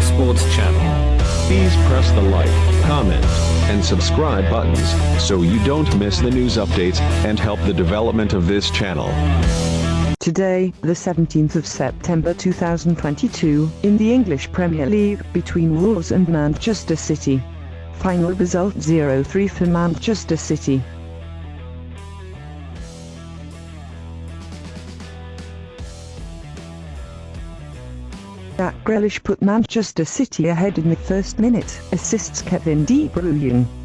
Sports channel. Please press the like, comment, and subscribe buttons so you don't miss the news updates and help the development of this channel. Today, the 17th of September 2022, in the English Premier League, between Wolves and Manchester City. Final result 0-3 for Manchester City. Jack Grealish put Manchester City ahead in the first minute, assists Kevin De Bruyne.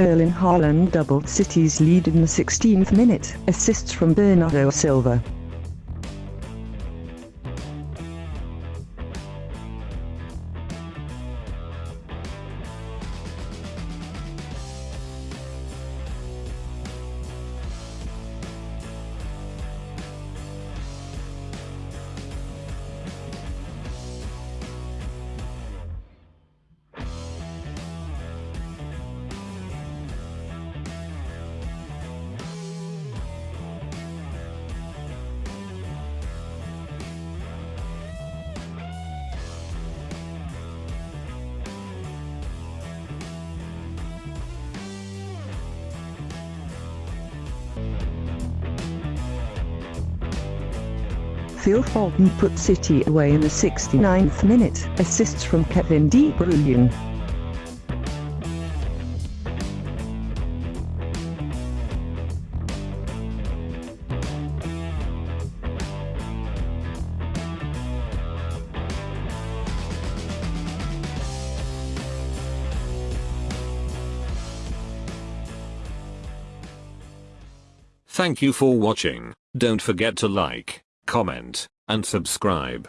Erling Haaland doubled City's lead in the 16th minute, assists from Bernardo Silva. Phil Foden put City away in the 69th minute, assists from Kevin De Bruyne. Thank you for watching. Don't forget to like, comment, and subscribe.